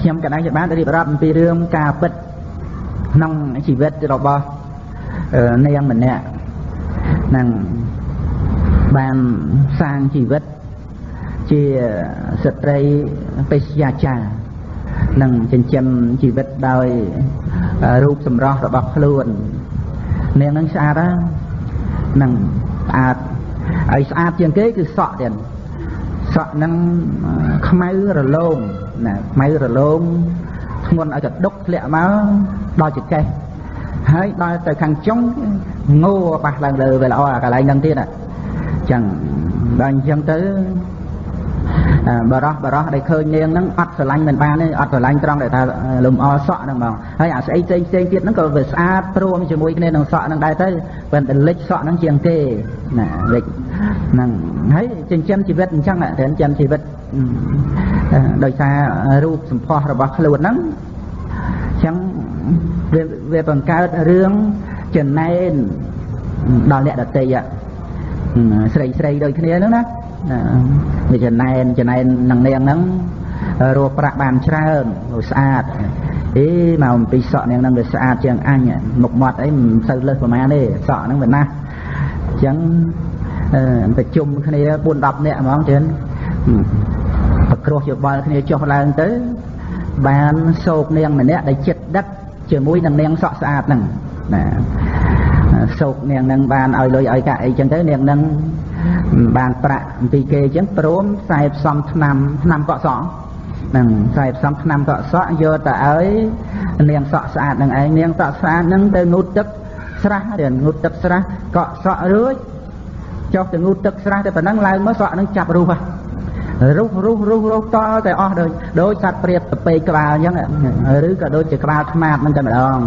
ខ្ញុំកណ្ដាលជាបានរៀបរាប់អំពីរឿងការពិតក្នុងជីវិតរបស់នាងម្នាក់នឹងបានសាងជីវិតជាស្ត្រីបេសយាចារនឹងចិញ្ចឹមជីវិតដោយរូបសម្រស់របស់ខ្លួននាងនឹងស្អាតហ្នឹងស្អាតហើយស្អាតជាងគេគឺសក់ទៀតសក់ហ្នឹងខ្មៅរលោង ណាខ្មៅរលោងធ្ងន់ឲ្យកដុកធ្លាក់មកដល់ចង្កេះហើយដល់ទៅខាងចុងងោបាសឡើងលើវាល្អអាកន្លែងហ្នឹងទៀតអញ្ចឹងដល់អញ្ចឹងទៅ បរោះបរោះដែលឃើញនាងហ្នឹងអត់ស្រឡាញ់មិនបានទេអត់ស្រឡាញ់ត្រង់ដែលថាលំអសក់ហ្នឹងបងហើយអាស្អីផ្សេងផ្សេងទៀតហ្នឹងក៏វាស្អាតព្រមជាមួយគ្នានឹងសក់ហ្នឹងដែរទៅប៉ុន្តែលិចសក់ហ្នឹងជាងគេណាលិចហ្នឹងហើយចិញ្ចឹមជីវិតអញ្ចឹងតែចិញ្ចឹមជីវិតដោយសាររូបសម្ផស្សរបស់ខ្លួនហ្នឹងអញ្ចឹងវាវាបង្កើតរឿងចំណែនដល់អ្នកដតីស្រីស្រីដូចគ្នាហ្នឹងណា វាចំណែនចំណែននឹងនាងហ្នឹងរស់ប្រាក់បានច្រើនស្អាតអេមកអំពីសក់នាងហ្នឹងវាស្អាតជាងអញមុខមាត់អីមិនសូវលើសប្រហែលទេសក់ហ្នឹងវាណាស់អញ្ចឹងប្រជុំគ្នា4 10នាក់ហ្មងចឹងប្រគ្រោះយោបល់គ្នាចុះឡើងទៅ បានសោកនាងម្នាក់ដែលចិត្តដិតជាមួយនឹងនាងសក់ស្អាតហ្នឹងណាសោកនាងនឹងបានឲ្យលុយឲ្យកាក់អីចឹងទៅនាងនឹង បានប្រាក់អំពីគេអញ្ចឹងព្រមខ្សែផ្សំឆ្នាំឆ្នាំកក់សក់នឹងខ្សែផ្សំឆ្នាំកក់សក់យកទៅឲ្យនាងសក់ស្អាតនឹងឯងនាងសក់ស្អាតនឹងទៅងូតទឹកស្រះរៀនងូតទឹកស្រះកក់សក់រួចចុះទៅងូតទឹកស្រះតែប៉ុណ្ណឹងឡើងមកសក់នឹងចាប់រុះហ่ะរុះរុះរុះរុះតតែអស់ដូចដូចសត្វព្រាបទៅពេកក្បាលអញ្ចឹងឬក៏ដូចជាក្បាលថ្មាតហ្នឹងតែម្ដង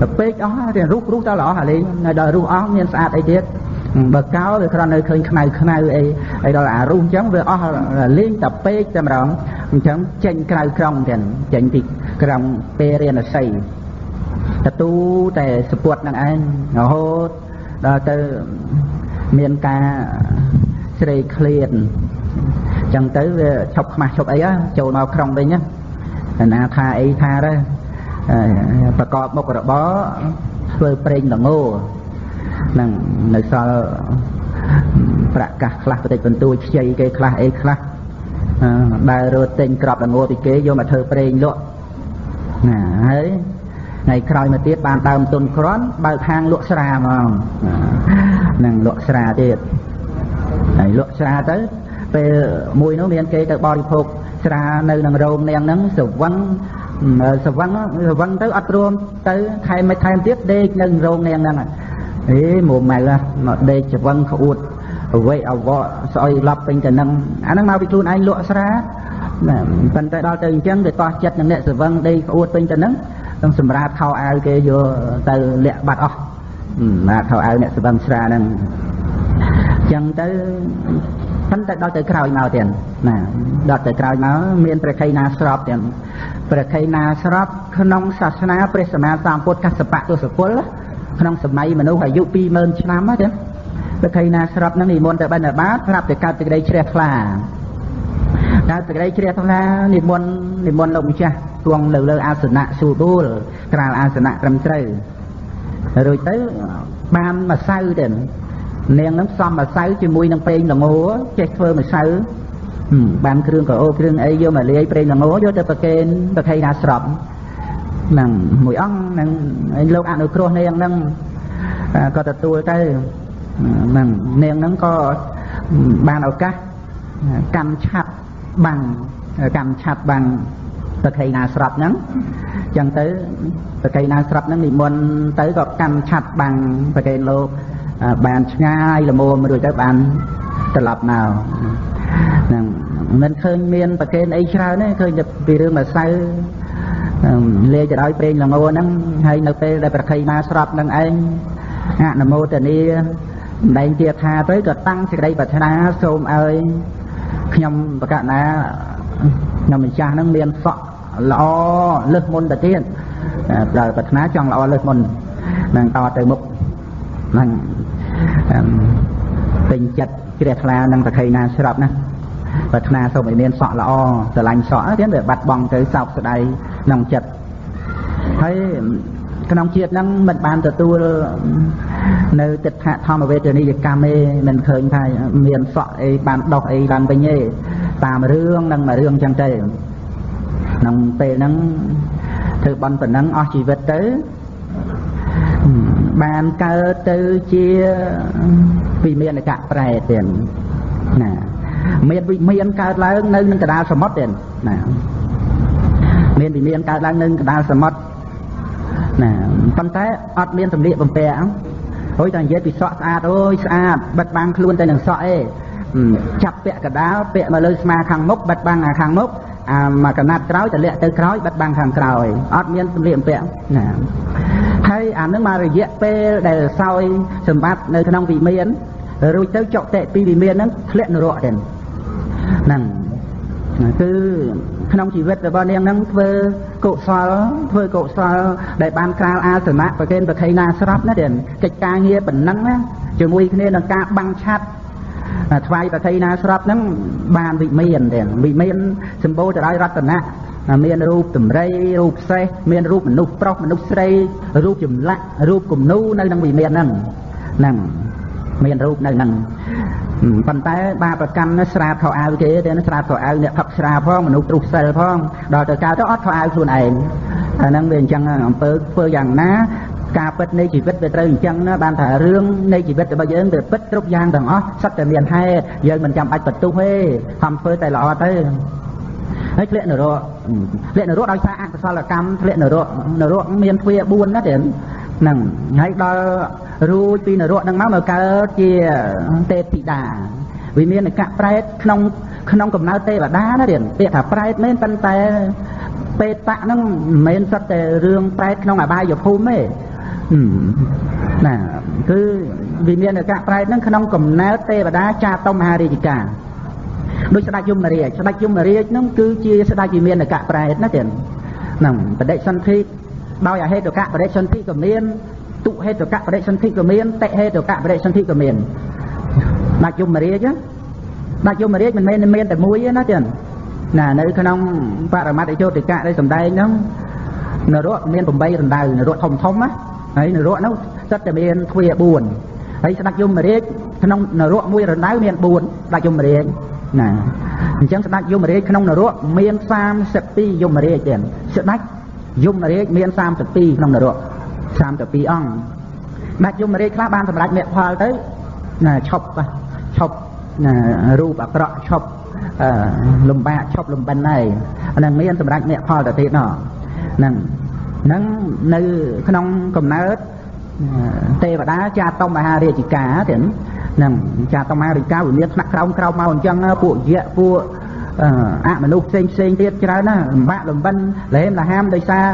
ទៅពេកអស់តែរុះរុះតល្អអាលេងដល់រុះអស់មានស្អាតអីទៀត បើកោវាគ្រាន់តែឃើញខ្មៅខ្មៅអីអីដល់អារុះអញ្ចឹងវាអស់លេងតែពេកតែម្ដងអញ្ចឹងចេញក្រៅក្រំទៀតចេញពីក្រំពេលរៀនអស័យតទូតែសពុតនឹងឯងរហូតដល់ទៅមានការស្រេកឃ្លានចឹងទៅវាឈប់ខ្មាស់ឈប់អីចូលមកក្រុងវិញណាណាថាអីថាទៅប្រកបមុខរបរធ្វើប្រេងល្ង នឹងនៅសល់ប្រកាសខ្លះបន្តិចបន្តួចខ្ចីគេខ្លះអីខ្លះដើររត់ទិញក្របល្ងពីគេយកមកធ្វើប្រេងលក់ណាហើយថ្ងៃក្រោយមកទៀតបានដើមទុនក្រាន់បើកហាងលក់ស្រាហ្មងនឹងលក់ស្រាទៀតហើយលក់ស្រាទៅពេលមួយនោះមានគេទៅបរិភោគស្រានៅនឹងរោងនាងហ្នឹងសវឹងសវឹងសវឹងទៅអត់ព្រមទៅថែមមិនថែមទៀតដេកនៅរោងនាងហ្នឹង អេមួម៉ៅមកដេកសវឹងក្អួតអវ័យអវៈស្អុយឡប់ពេញទៅនឹងអាហ្នឹងមកពីខ្លួនឯងលក់ស្រាណាប៉ុន្តែដល់ទៅអញ្ចឹងគេតោះចិត្តនឹងអ្នកសវឹងដេកក្អួតពេញទៅនឹងនឹងសម្រាប់ខោអាវគេយកទៅលាក់បាត់អស់ណាខោអាវអ្នកសវឹងស្រាហ្នឹងអញ្ចឹងទៅប៉ុន្តែដល់ទៅក្រោយមកទៀតណាដល់ទៅក្រោយមកមានព្រះខៃណាស្របទៀតព្រះខៃណាស្របក្នុងសាសនាព្រះសម្មាសម្ពុទ្ធកសបៈទសពល ក្នុងសម័យមនុស្សអាយុ20000ឆ្នាំហ្នឹងព្រះខៃណាស្របនឹងនិមន្តទៅបិណ្ឌបាតប្រាប់ទៅកើតសេចក្តីជ្រះថ្លាកើតសេចក្តីជ្រះថ្លានិមន្តនិមន្តលោកម្ចាស់គង់នៅលើអាសនៈសួរដួលក្រាលអាសនៈត្រឹមត្រូវរួចទៅបានម្សៅទៅនាងនឹងផ្សំម្សៅជាមួយនឹងប្រេងល្ងចេះធ្វើម្សៅបានគ្រឿងកោគ្រឿងអីយកមកលាយប្រេងល្ងយកទៅប្រគេនប្រខៃណាស្រប់ ហ្នឹងមួយអង្គនឹងលោកអនុគ្រោះនាងហ្នឹងក៏ទទួលទៅហ្នឹងនាងហ្នឹងក៏បានឱកាសកម្មឆាត់បាំងកម្មឆាត់បាំងប្រខៃណាស្រាប់ហ្នឹងចឹងទៅប្រខៃណាស្រាប់ហ្នឹងនិមន្តទៅក៏កម្មឆាត់បាំងប្រកេនលោកបានឆ្ងាយល្មមរួចទៅបានត្រឡប់មកហ្នឹងមិនឃើញមានប្រកេនអីច្រើនទេឃើញតែពីរឿងម្សៅ លាយទៅដោយប្រេងល្ងហ្នឹងហើយនៅពេលដែលប្រខៃណាស្រាប់នឹងឯងអនុមោទនីម្ដែងជាថាទៅក៏តាំងសេចក្តីប្រាថ្នាសូមឲ្យខ្ញុំបកណាខ្ញុំម្ចាស់ហ្នឹងមានសក់ល្អលើសមុនទៅទៀតដល់ប្រាថ្នាចង់ល្អលើសមុននឹងតទៅមុខនឹងពេញចិត្តជ្រះថ្លានឹងប្រខៃណាស្រាប់ណាប្រាថ្នាសូមឲ្យមានសក់ល្អស្រឡាញ់សក់ទៀតវាបាត់បង់ទៅសោកស្ដាយ ក្នុងចិត្តហើយក្នុងជាតិហ្នឹងមិនបានទទួលនៅទឹកខធម្មវេទនីយកម្មទេមិនឃើញថាមានសក់អីបានដោះអីឡើងវិញទេតាមរឿងនឹងមួយរឿងចឹងទៅក្នុងពេលហ្នឹងធ្វើបន់ប៉ុណ្ណឹងអស់ជីវិតទៅបានកើតទៅជាវិមានកៈប្រែទៀតណាមានវិមានកើតឡើងនៅនឹងកដាលសមុទ្រទៀតណា មានវិមានកើតឡើងនៅកដាលសមុទ្រណាប៉ុន្តែអត់មានសម្លៀកបំពាក់ហួយតែនិយាយពីសក់ស្អាតអូយស្អាតបិទបាំងខ្លួនទៅនឹងសក់អេចាប់ពាក់កដាលពាក់មកលើស្មាខាងមុខបិទបាំងខាងមុខអាមកកណាត់ក្រោយតម្លាក់ទៅក្រោយបិទបាំងខាងក្រោយអត់មានសម្លៀកបំពាក់ណាហើយអានឹងមករយៈពេលដែលសោយសម្បត្តិនៅក្នុងវិមានរួចទៅចុកតេពីវិមានហ្នឹងធ្លាក់នរកទៀតហ្នឹងគឺ ក្នុងជីវិតរបស់នាងហ្នឹងធ្វើកុសលធ្វើកុសលដែលបានក្រាលអាសនៈប្រកេនប្រខៃណាស្រាប់ណាទៀតកិច្ចការងារប៉ុណ្ណឹងណាជាមួយគ្នានឹងការបាំងឆាត់ថ្វាយប្រខៃណាស្រាប់ហ្នឹងបានវិមានទៀតវិមានសម្បូរទៅដោយរតនៈមានរូបតម្រៃរូបសេះមានរូបមនុស្សប្រុសមនុស្សស្រីរូបចម្លាក់រូបគំនូនៅក្នុងវិមានហ្នឹងហ្នឹងមានរូបនៅហ្នឹង ប៉ុន្តែបាបកម្មនេះស្រាបខោអាវគេទេស្រាបខោអាវអ្នកផឹកស្រាផងមនុស្សទ្រុសសិលផងដល់ទៅកើតទៅអត់ខោអាវខ្លួនឯងអាហ្នឹងវាអញ្ចឹងអំពើធ្វើយ៉ាងណាការពិតនៃជីវិតវាត្រូវអញ្ចឹងណាបានថារឿងនៃជីវិតរបស់យើងវាពិតគ្រប់យ៉ាងទាំងអស់សិតតែមានហេតុយើងមិនចាំបាច់បន្ទុះទេខំធ្វើតែល្អទៅហើយធ្លាក់នរកធ្លាក់នរកដោយសារអកុសលកម្មធ្លាក់នរកនរកមានទ្វា4ណាទេហ្នឹងហើយដល់ រួចពីនរកហ្នឹងមកមកកើតជាទេពធីតាវាមានអកៈប្រែតក្នុងក្នុងកំណើតទេវតាណារៀនពាក្យថាប្រែតមែនប៉ុន្តែពេតៈហ្នឹងមិនមែនសុទ្ធតែរឿងប្រែតក្នុងអបាយភូមិទេណាគឺវិមានអកៈប្រែតហ្នឹងក្នុងកំណើតទេវតាចាតុមហារាជការដូចស្ដេចយមរាជស្ដេចយមរាជហ្នឹងគឺជាស្ដេចវិមានអកៈប្រែតណាទៀតហ្នឹងបដិសន្ធិដោយអហេតុកៈបរិសន្ធិក៏មាន ទុហេតុកៈបរិសន្ធិក៏មានតិហេតុកៈបរិសន្ធិក៏មានដាច់យមរាជដាច់យមរាជមិនមែនមានតែមួយទេណាទៀតណានៅក្នុងបរមត្តយោតិកៈដែលសំដែងហ្នឹងនរកមាន8រណ្ដៅនរកធំធំណាហើយនរកនោះសិតតែមានទ្វា4ហើយស្ដេចយមរាជក្នុងនរកមួយរណ្ដៅមាន4ស្ដេចយមរាជណាអញ្ចឹងស្ដេចយមរាជក្នុងនរកមាន32យមរាជទៀតស្ដេចយមរាជមាន32ក្នុងនរក 32អង្គដាច់យមរាជខ្លះបានសម្រេចមគ្គផលទៅណាឈប់ឈប់ណារូបអាក្រក់ឈប់លំបាកឈប់លំបិនហើយអានឹងមានសម្រេចមគ្គផលទៅទៀតណោះហ្នឹងហ្នឹងនៅក្នុងកំណើតទេវតាចាតុមហារាជិកាទៀតហ្នឹងចាតុមហារាជិកាវាមានថ្នាក់ក្រោមក្រោមមកអញ្ចឹងពួកយៈពួកអមនុស្សផ្សេងផ្សេងទៀតច្រើនណាលំបាកលំបិនលហេមលហាមដោយសារ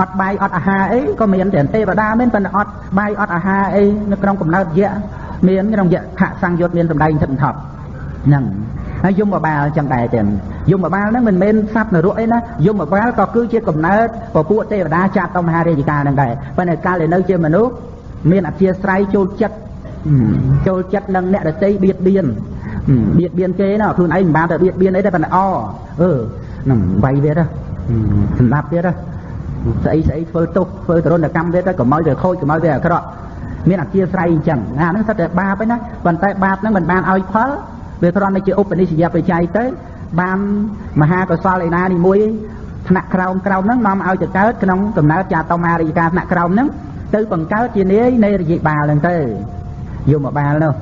អត់បាយអត់អាហារអីក៏មានតែទេវតាមានប៉ុន្តែអត់បាយអត់អាហារអីនៅក្នុងកំណើតយៈមានក្នុងយៈខសង្យុត្តមានសម្ដែងទឹកថប់ហ្នឹងហើយយមបបាលចឹងដែរចឹងយមបបាលហ្នឹងមិនមែនសត្វនរកអីណាយមបបាលក៏គឺជាកំណើតពពួកទេវតាចាត់តមហារាជការហ្នឹងដែរប៉ុន្តែកាលដែលនៅជាមនុស្សមានអធិស្ស្រ័យចូលចិត្តចូលចិត្តនឹងអ្នកដតីបៀតបៀនបៀតបៀនគេណាខ្លួនឯងមិនបានទៅបៀតបៀនអីទេប៉ុន្តែអអឺហ្នឹងវាយវាទៅសម្ដាប់ទៀត ស្អីស្អីធ្វើទុកធ្វើទរណកម្មទៀតទៅកុំឲ្យទៅខូចកុំឲ្យទៅអាក្រក់មានអធិស្ស្រ័យអញ្ចឹងអាហ្នឹងសិតតែបាបឯណាប៉ុន្តែបាបហ្នឹងមិនបានឲ្យផលវាគ្រាន់តែជាឧបនិស្សយបច្ច័យទៅបានមហាកុសលឯណានីមួយថ្នាក់ក្រោមក្រោមហ្នឹងនាំឲ្យទៅកើតក្នុងកំណើតចាតមារិយកាថ្នាក់ក្រោមហ្នឹងទៅបង្កើតជានាយនៃរយិបាលហ្នឹងទៅយកមកបាលនោះ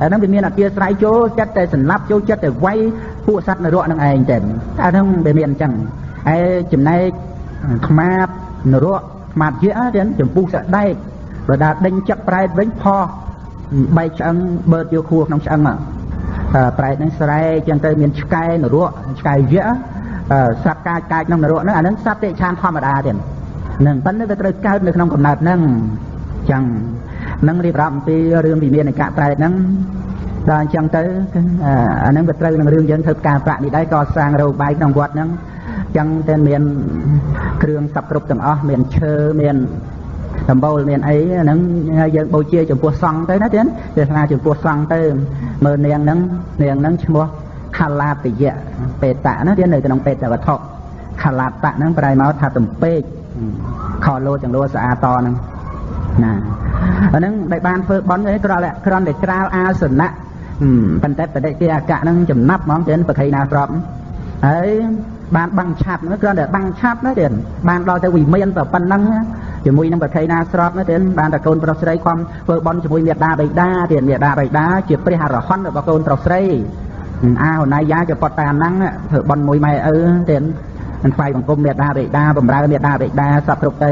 អាហ្នឹងវាមានអធិស្រ័យចូលចិត្តតែសម្លាប់ចូលចិត្តតែវាយពួកសត្វនរកនឹងឯងទៅអាហ្នឹងវាមានអញ្ចឹងហើយចំណែក ខ្មាតនរកខ្មាតជាទៀតចំពុះសដែកបើដាដេញចឹកប្រែតវិញផោះបែកឆ្អឹងបឺតយកខួរក្នុងឆ្អឹងប្រែតហ្នឹងស្រែចឹងទៅមានឆ្កែនរកឆ្កែយៈសត្វកាចកាចក្នុងនរកហ្នឹងអាហ្នឹងសត្វតិឆានធម្មតាទៀតនឹងប៉ុន្តែវាត្រូវកើតនៅក្នុងកំណើតហ្នឹងចឹងនឹងរៀបរាប់អំពីរឿងវិមាននៃកៈប្រែតហ្នឹងដល់អញ្ចឹងទៅអាហ្នឹងវាត្រូវនឹងរឿងយើងធ្វើការប្រាក់នេះដែរក៏សាងរោបាយក្នុងវត្តហ្នឹង ចឹងតែមានគ្រឿងសັບគ្រប់ទាំងអស់មានឈើមានដំបូលមានអីហ្នឹងយើងបូជាចំពោះសង្ឃទៅណាទៀតវាថាចំពោះសង្ឃទៅមើលនាងហ្នឹងនាងហ្នឹងឈ្មោះខាឡាតយៈបេតៈហ្នឹងវានៅក្នុងបេតវត្ថុខាឡាតៈហ្នឹងប្រែមកថាទំពេកខលោចង្លោស្អាតហ្នឹងណាអាហ្នឹងដែលបានធ្វើបន់នេះគ្រាន់តែគ្រាន់តែច្រាលអាសនៈប៉ុន្តែបដិជាអកៈហ្នឹងចំណាប់ហ្មងទៅប្រខៃណាស្របហើយ បានបាំងឆាប់ហ្នឹងគ្រាន់តែបាំងឆាប់ណាទៀតបានដល់ទៅវិមានតែប៉ុណ្ណឹងជាមួយនឹងប្រខៃណាស្របណាទៀតបានតែកូនប្រុសស្រីខំធ្វើបន់ជាមួយមេដាបៃតាទៀតមេដាបៃតាជាព្រះអរហន្តរបស់កូនប្រុសស្រីអាហណៃយ៉ាជាពតតាមហ្នឹងធ្វើបន់មួយម៉ែឪទៀតនឹងថ្វាយបង្គំមេដាបៃតាបំរើមេដាបៃតាសពគ្រប់ទៅ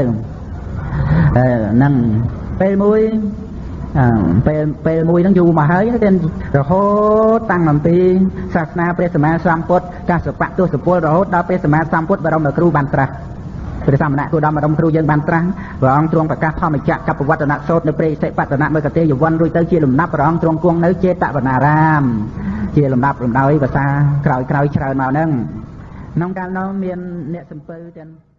អឺហ្នឹងពេលមួយ ពេលពេលមួយហ្នឹងយូរមកហើយទៀតរហូតតាំងអំពីសាសនាព្រះសម្មាសម្ពុទ្ធកាសបៈទស្សពលរហូតដល់ព្រះសម្មាសម្ពុទ្ធបរមគ្រូបានត្រាស់ព្រះសមណៈគូដំបរមគ្រូយើងបានត្រាស់ព្រះអង្គទ្រង់ប្រកាសធម្មចក្រកបវត្តនសោតនៅព្រៃសិបតនៈមកតេយវ័នរួចទៅជាលំដាប់ព្រះអង្គទ្រង់គង់នៅចេតវនារាម ជាលំដាប់លំដោយភាសាក្រោយក្រោយច្រើនមកហ្នឹងក្នុងកាលនោះមានអ្នកសំពៅទាំង